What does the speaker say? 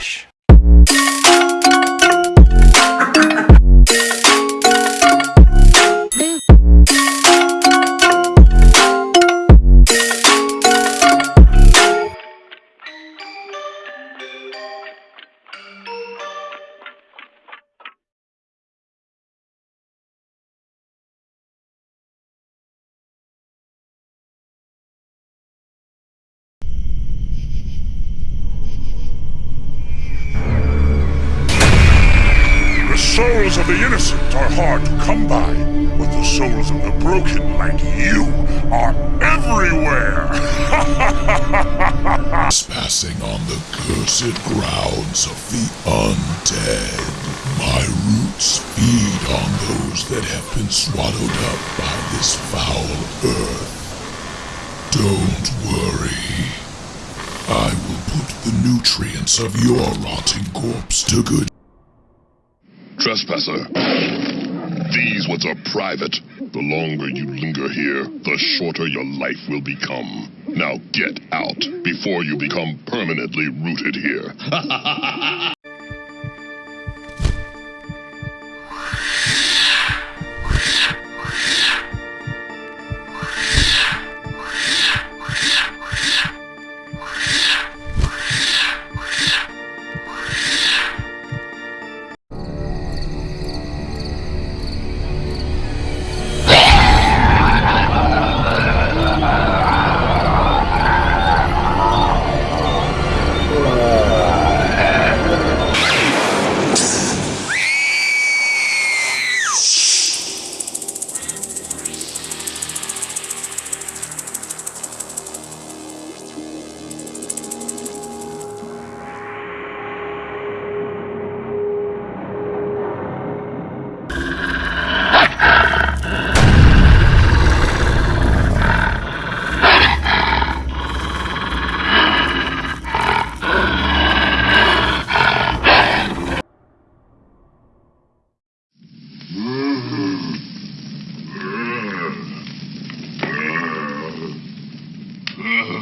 Relaxa. Souls of the innocent are hard to come by, but the souls of the broken, like you, are everywhere! Trespassing on the cursed grounds of the undead. My roots feed on those that have been swallowed up by this foul earth. Don't worry. I will put the nutrients of your rotting corpse to good Trespasser. These woods are private. The longer you linger here, the shorter your life will become. Now get out before you become permanently rooted here. you